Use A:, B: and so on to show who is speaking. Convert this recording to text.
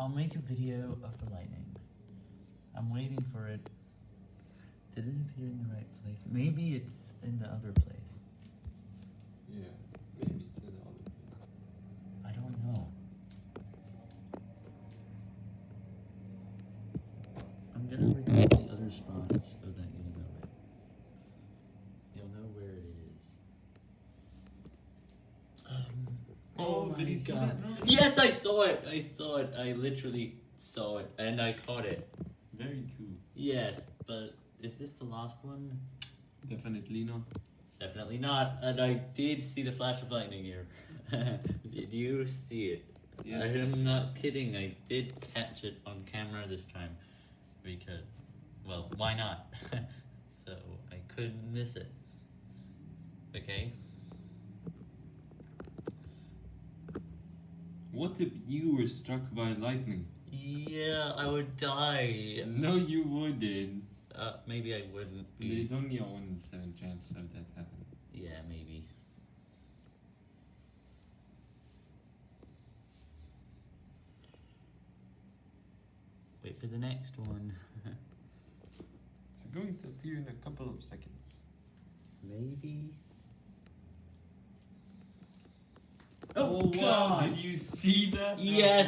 A: I'll make a video of the lightning. I'm waiting for it. Did it appear in the right place? Maybe it's in the other place.
B: Yeah, maybe it's in the other place.
A: I don't know. I'm gonna record the other spots so that you'll know it. You'll know where it is. Um,
B: Did you see that now?
A: Yes, I saw it. I saw it. I literally saw it, and I caught it.
B: Very cool.
A: Yes, but is this the last one?
B: Definitely not.
A: Definitely not. And I did see the flash of lightning here. did you see it?
B: Yes,
A: I am not kidding. I did catch it on camera this time because, well, why not? so I couldn't miss it. Okay.
B: What if you were struck by lightning?
A: Yeah, I would die.
B: No, you wouldn't.
A: Uh, maybe I wouldn't be.
B: There's only a 1 in 7 chance of that happening.
A: Yeah, maybe. Wait for the next one.
B: It's going to appear in a couple of seconds.
A: maybe.
B: Oh, oh, wow, Did you see that?
A: Yes,